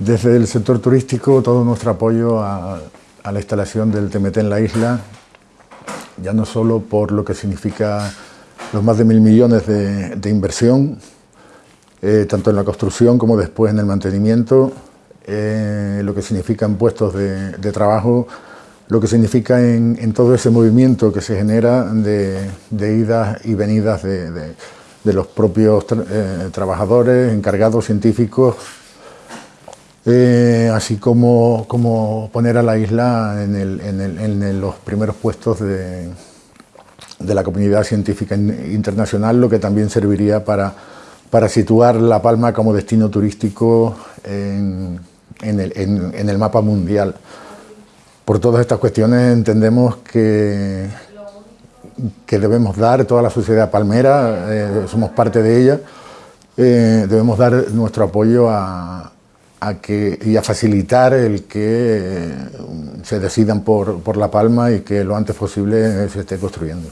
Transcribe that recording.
Desde el sector turístico, todo nuestro apoyo a, la instalación del TMT en la isla, ya no solo por lo que significa los más de mil millones de, inversión, eh, tanto en la construcción como después en el mantenimiento, eh, lo que significa en puestos de, trabajo, lo que significa en, todo ese movimiento que se genera de, idas y venidas de, los propios eh, trabajadores, encargados, científicos, eh, así como, como, poner a la isla en, los primeros puestos de, la comunidad científica internacional, lo que también serviría para, para situar La Palma como destino turístico en, el, mapa mundial. Por todas estas cuestiones entendemos que, que debemos dar, toda la sociedad palmera, eh, somos parte de ella, eh, debemos dar nuestro apoyo a, a que, y a facilitar el que eh, se decidan por, por La Palma y que lo antes posible se esté construyendo.